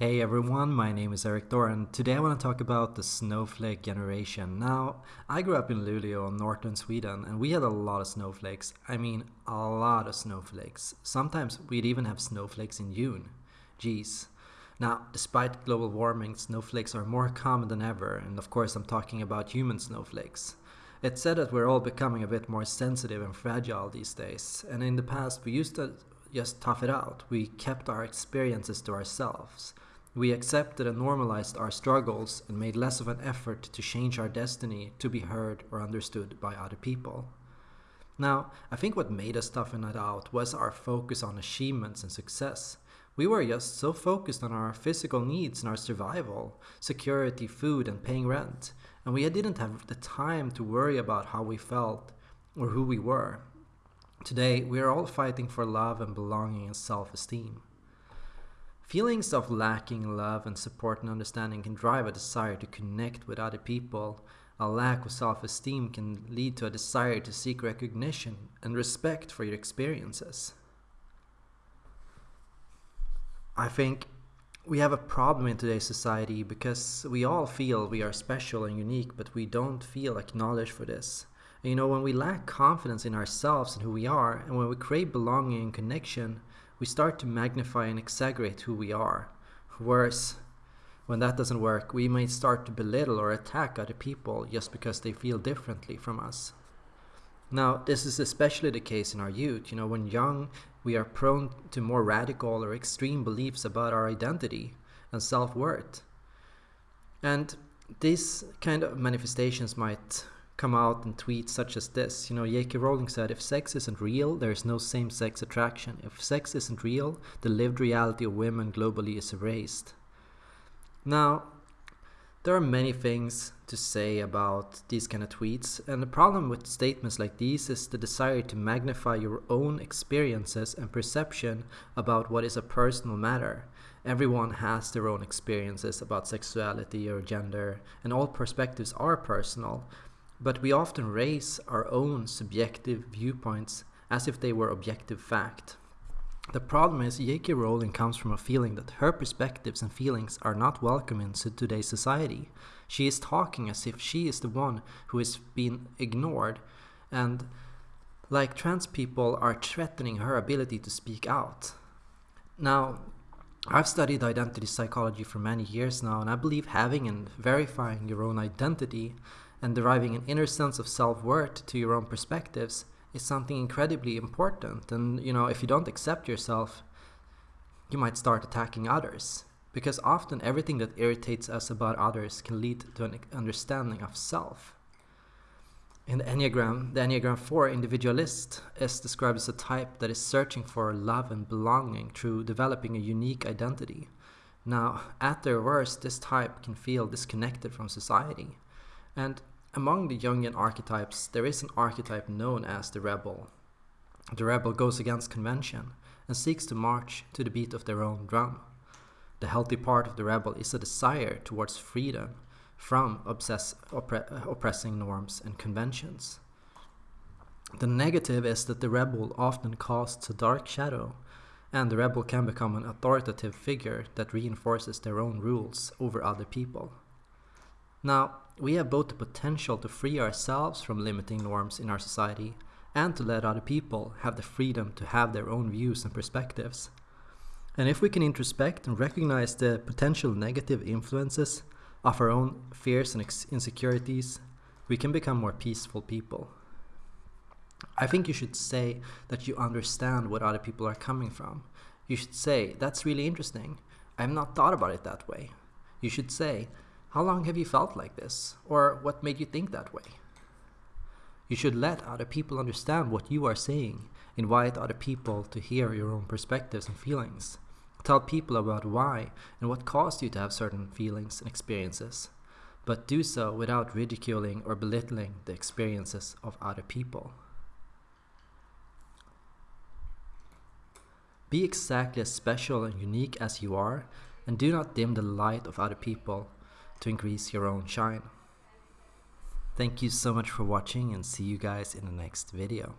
Hey everyone, my name is Erik Thor and today I want to talk about the snowflake generation. Now, I grew up in Luleå, northern Sweden, and we had a lot of snowflakes. I mean, a lot of snowflakes. Sometimes we'd even have snowflakes in June. Geez. Now, despite global warming, snowflakes are more common than ever, and of course I'm talking about human snowflakes. It's said that we're all becoming a bit more sensitive and fragile these days, and in the past we used to just tough it out. We kept our experiences to ourselves. We accepted and normalized our struggles and made less of an effort to change our destiny to be heard or understood by other people. Now, I think what made us toughen it out was our focus on achievements and success. We were just so focused on our physical needs and our survival, security, food, and paying rent and we didn't have the time to worry about how we felt or who we were. Today, we are all fighting for love and belonging and self esteem. Feelings of lacking love and support and understanding can drive a desire to connect with other people. A lack of self esteem can lead to a desire to seek recognition and respect for your experiences. I think we have a problem in today's society because we all feel we are special and unique, but we don't feel acknowledged for this. And, you know, when we lack confidence in ourselves and who we are, and when we crave belonging and connection, we start to magnify and exaggerate who we are. Worse, when that doesn't work, we may start to belittle or attack other people just because they feel differently from us. Now, this is especially the case in our youth. You know, when young, we are prone to more radical or extreme beliefs about our identity and self worth. And these kind of manifestations might come out in tweets such as this. You know, J.K. Rowling said, if sex isn't real, there is no same sex attraction. If sex isn't real, the lived reality of women globally is erased. Now, there are many things to say about these kind of tweets, and the problem with statements like these is the desire to magnify your own experiences and perception about what is a personal matter. Everyone has their own experiences about sexuality or gender, and all perspectives are personal, but we often raise our own subjective viewpoints as if they were objective fact. The problem is J.K. Rowling comes from a feeling that her perspectives and feelings are not welcome in today's society. She is talking as if she is the one who is being ignored and like trans people are threatening her ability to speak out. Now, I've studied identity psychology for many years now and I believe having and verifying your own identity and deriving an inner sense of self-worth to your own perspectives is something incredibly important. And, you know, if you don't accept yourself, you might start attacking others. Because often everything that irritates us about others can lead to an understanding of self. In the Enneagram, the Enneagram 4 individualist is described as a type that is searching for love and belonging through developing a unique identity. Now, at their worst, this type can feel disconnected from society. And among the Jungian archetypes, there is an archetype known as the rebel. The rebel goes against convention and seeks to march to the beat of their own drum. The healthy part of the rebel is a desire towards freedom from obsess, oppre uh, oppressing norms and conventions. The negative is that the rebel often casts a dark shadow, and the rebel can become an authoritative figure that reinforces their own rules over other people. Now, we have both the potential to free ourselves from limiting norms in our society and to let other people have the freedom to have their own views and perspectives. And if we can introspect and recognize the potential negative influences of our own fears and insecurities, we can become more peaceful people. I think you should say that you understand what other people are coming from. You should say, that's really interesting. I have not thought about it that way. You should say, how long have you felt like this? Or what made you think that way? You should let other people understand what you are saying. Invite other people to hear your own perspectives and feelings. Tell people about why and what caused you to have certain feelings and experiences. But do so without ridiculing or belittling the experiences of other people. Be exactly as special and unique as you are, and do not dim the light of other people to increase your own shine. Thank you so much for watching and see you guys in the next video.